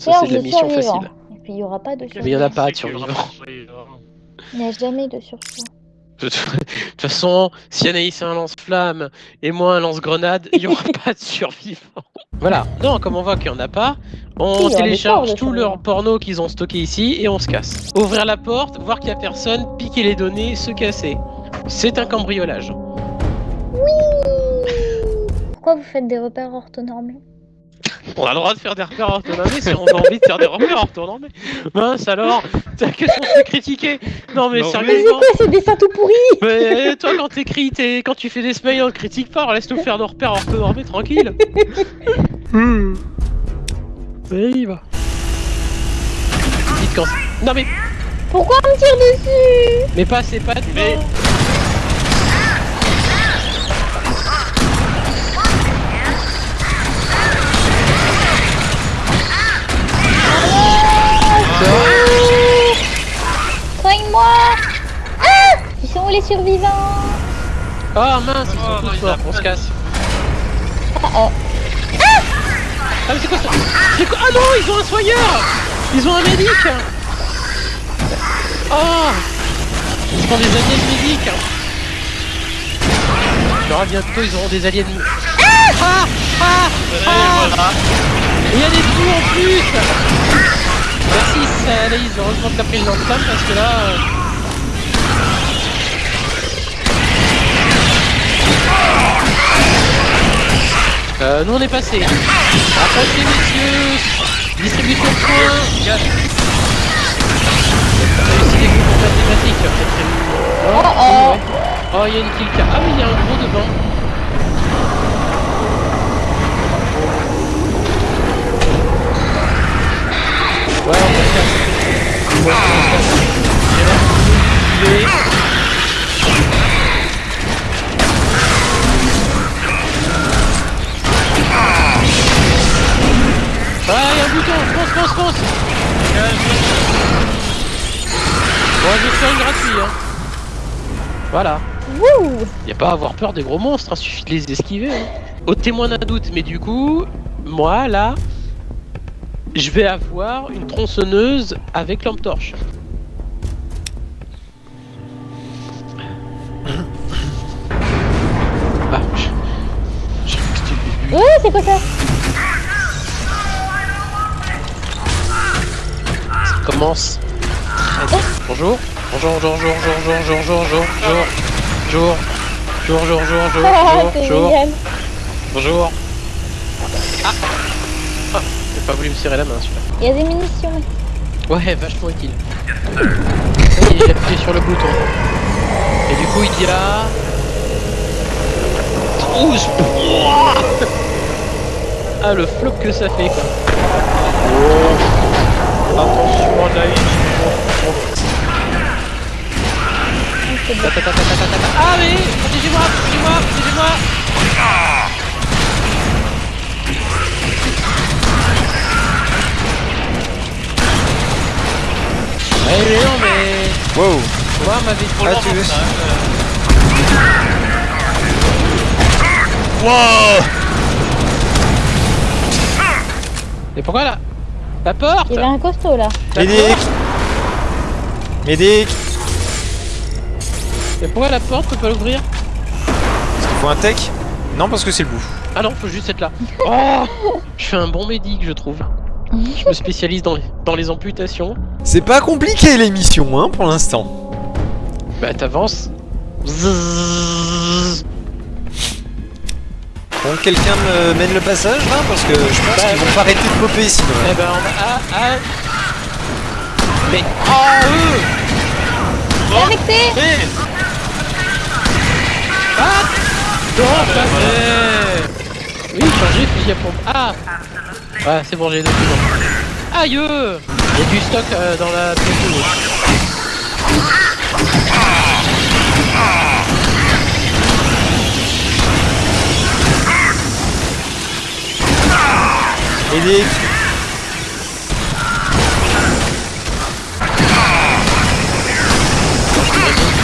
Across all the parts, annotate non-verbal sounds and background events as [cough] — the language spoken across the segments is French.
Ça, c'est de la mission survivants. facile. Et puis il y aura pas de Mais il y en a pas de survivants. Il n'y a jamais de survivants. [laughs] De toute façon, si Anaïs a un lance-flamme et moi un lance-grenade, il n'y aura [laughs] pas de survivants. Voilà. Non, comme on voit qu'il n'y en a pas, on télécharge tout leur porno qu'ils ont stocké ici et on se casse. Ouvrir la porte, voir qu'il n'y a personne, piquer les données, se casser. C'est un cambriolage. Pourquoi vous faites des repères orthonormés On a le droit de faire des repères orthonormés si on a envie de faire des repères orthonormés. Mince alors, t'as- qu'est-ce qu'on se fait critiquer? Non mais Non, Mais c'est sérieusement, quoi ces dessins tout pourris? Mais toi quand t'écris, t'es- quand tu fais des smiles, on critique pas, laisse-nous faire nos repères orthonormés tranquille. Hmm. Ça y va. Dites quand. Non mais, Pourquoi on me tire dessus? Mais pas c'est pas de Soigne-moi. Ah Ils sont où les survivants? Oh mince, ils sont Oh, tous morts, on se casse. Ah, oh. Ah mais c'est quoi ça? C'est quoi? Ah non, ils ont un soigneur! Ils ont un médic! Oh Ils sont des aliens médics. Alors bientôt ils auront des aliens... Ah! Ah! Ah. Et il y a des trous en plus Merci c'est Anaïs, heureusement que t'as pris le lance-flamme parce que là... euh, Euh, nous on est passé. Approchez messieurs Distribution de points Réussi des groupes mathématiques, peut-être une- Oh, oh. Oh, il y a une kill cam. Ah oui, il y a un gros devant. On va se. Ouais, on se là, il est- Ah, il y a un bouton Fonce, fonce, fonce Bon, je vais faire une gratuite, hein. Voilà. Wouh Y a pas à avoir peur des gros monstres, hein, suffit de les esquiver. hein. Au témoin d'un doute, mais du coup, moi là, je vais avoir une tronçonneuse avec lampe torche. Ah, je... je. Ouais, c'est quoi ça Ça commence. très. Bonjour. Bonjour, bonjour, bonjour, bonjour, bonjour, bonjour, bonjour, bonjour, bonjour, bonjour, bonjour, Ah, bonjour, c'est bonjour, génial bonjour. J'ai pas voulu me serrer la main celui-là. Il y a des munitions. Ouais, vachement utile. Ça y est, j'ai appuyé sur le bouton. Et du coup, il y a... 12 Ouah Ah, le flop que ça fait, quoi. Attention, ta, ta, ta, ta, ta. Ah, mais Protégez-moi, protégez-moi, protégez-moi Mais non, mais... Wow Moi, m'avait Trop Ah, lent, tu veux- ça. Wow Et pourquoi là La porte Il y avait un costaud là. Médic Médic Et pourquoi la porte peut pas l'ouvrir Est-ce qu'il faut un tech Non, parce que c'est le bout. Ah non, faut juste être là. [laughs] Oh Je suis un bon médic, je trouve. Je me spécialise dans les, dans les amputations. C'est pas compliqué l'émission, hein, pour l'instant. Bah t'avances. Bon, quelqu'un me mène le passage, là Parce que je pense Bah, qu'ils vont pas arrêter de popper sinon. Eh ben on va... Ah, ah. Mais... Oh eux Arrêtez Eh Ah Non, pas fait Oui, changer fusil à pompe. Ah Ouais, c'est bon, j'ai deux secondes. Aïe euh. Il y a du stock euh, dans la. Médic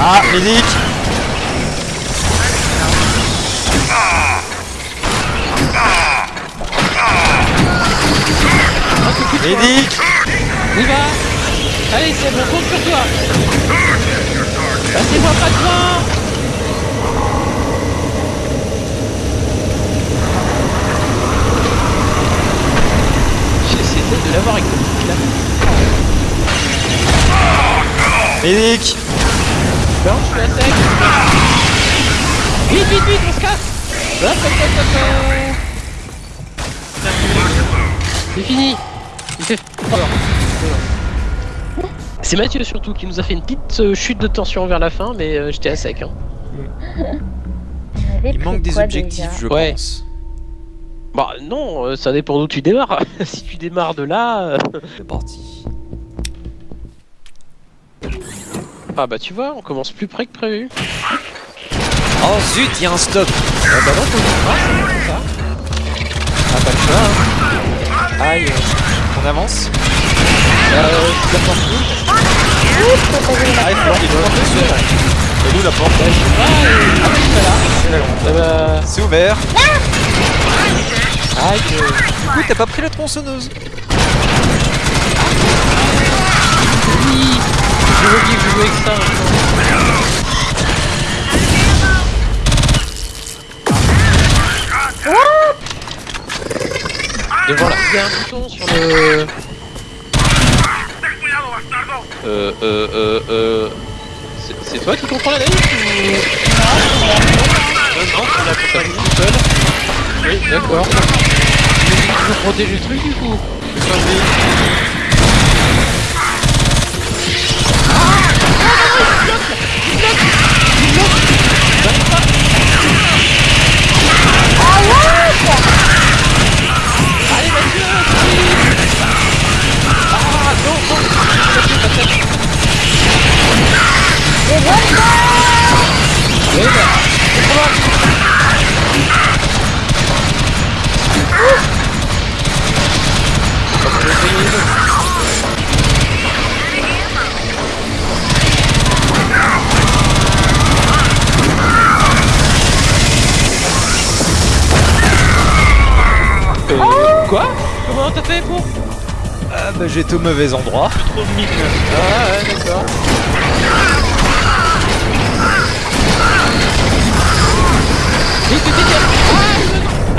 Ah, Médic De Médic On y va. Allez, c'est bon, compte sur toi. Passez-moi pas devant J'essaie de l'avoir avec le là. Médic Non, je suis à sec Vite, vite, vite, on se casse. Hop, hop, hop, hop. C'est fini. C'est Mathieu surtout qui nous a fait une petite euh, chute de tension vers la fin, mais euh, j'étais à sec. Hein. Il manque des objectifs, je Ouais. pense. Bah non, euh, ça dépend d'où tu démarres. [laughs] si tu démarres de là... C'est parti. Ah bah tu vois, on commence plus près que prévu. Oh zut, il y a un stop Ah bah non, faut c'est comme ça. Ah pas le choix. Hein. Aïe. On avance Euh, la porte Ah, il la faut porte dessus. Et nous la porte Ah, et- ah, oui, voilà. Ah bah... C'est ouvert. Aïe. euh, Du coup, t'as pas pris la tronçonneuse Oui. Je jouais avec ça. Il y a un bouton sur le. Euh, euh, euh, euh. c'est- toi qui comprends la naïf ou. Non, non, tu l'as compris tout seul. Oui, d'accord. Je veux protéger le truc du coup. Quoi? Comment t'as fait pour Ah bah j'étais au mauvais endroit. Trop de mine. Ah ouais, d'accord. Vite, vite, vite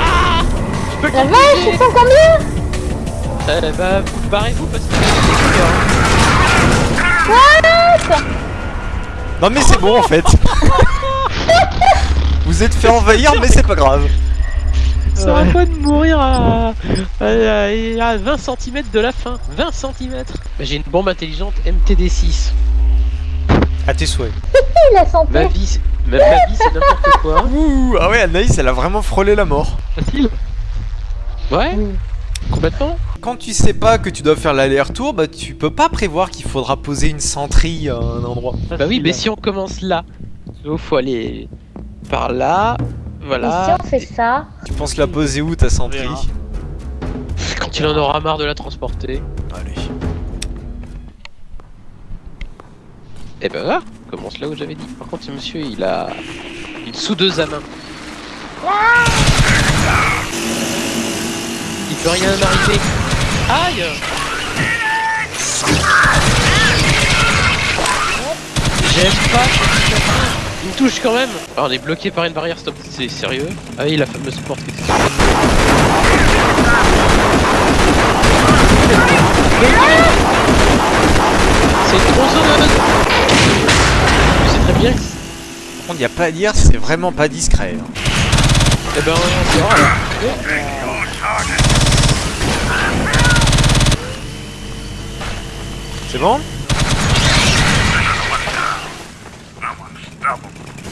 Ah, ah Je peux La vache, ils sont combien Eh bah, barrez-vous parce que c'est. What Non mais c'est bon en fait. [laughs] Vous êtes fait envahir mais c'est pas grave. Ça va pas de mourir à, à, à 20 cm de la fin. 20 cm J'ai une bombe intelligente MTD6. À tes souhaits. [laughs] La santé Ma vie, c'est- ma, ma vie c'est n'importe quoi. [laughs] Ouh, ah ouais Anaïs elle a vraiment frôlé la mort. Facile Ouais. Complètement Quand tu sais pas que tu dois faire l'aller-retour, bah tu peux pas prévoir qu'il faudra poser une sentrie à un endroit. Bah oui, mais si on commence là, il faut aller par là, Et voilà. si on fait ça Tu penses la poser où ta verra. Quand il en aura marre de la transporter. Allez. Et ben voilà, commence là où j'avais dit. Par contre, ce monsieur, il a une soudeuse à main. Il peut rien arriver. Aïe J'aime pas touche quand même. Ah, on est bloqué par une barrière, stop. C'est sérieux Ah oui, la fameuse porte qui était C'est une tronçonneuse Tu sais très bien que Par contre, y a pas à dire, c'est vraiment pas discret. hein. Eh ben, on alors. C'est bon?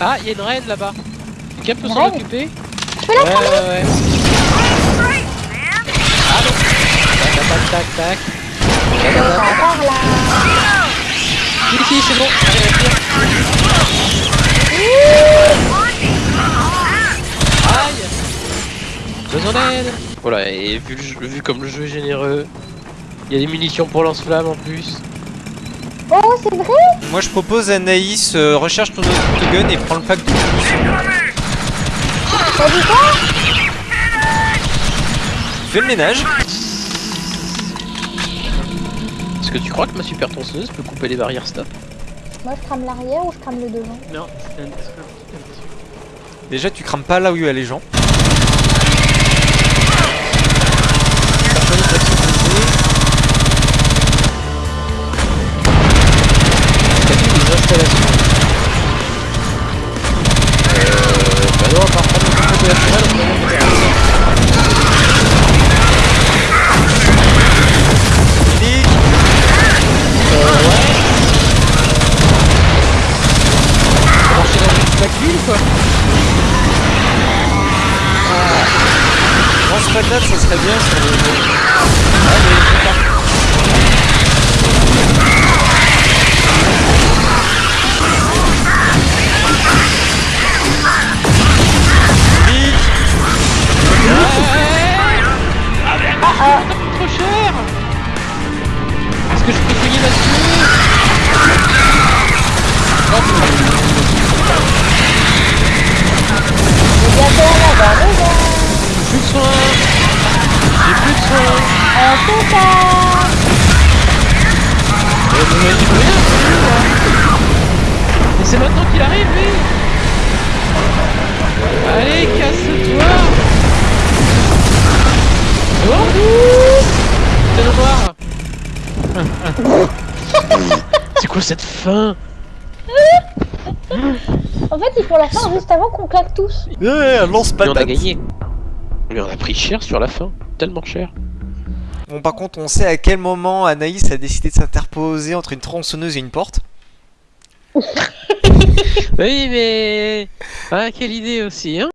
Ah, il y a une reine là-bas. Quelqu'un peut s'en occuper Je peux la Ouais, ouais, ouais. Ah non Tac, tac, tac, là Si, si, c'est bon. Aïe Besoin d'aide Voilà, et vu, vu comme le jeu est généreux, il y a des munitions pour lance-flamme en plus. Oh, c'est vrai Moi je propose Anaïs, euh, recherche ton autogun et prends le pack de munitions. T'as dit quoi? 啊 Fais le ménage. que tu crois que ma super tronçonneuse peut couper les barrières stop? Moi, je crame l'arrière ou je crame le devant Non, c'était un petit Déjà, tu crames pas là où il y a les gens. Lance patate, ça Mais c'est maintenant qu'il arrive lui. Allez, casse-toi. Oh C'est noir C'est quoi cette fin En fait, il faut la faire juste avant qu'on claque tous. Ouais, lance a patate. gagné Mais on a pris cher sur la fin Tellement cher Bon, par contre, on sait à quel moment Anaïs a décidé de s'interposer entre une tronçonneuse et une porte. [laughs] Oui mais... Ah quelle idée aussi hein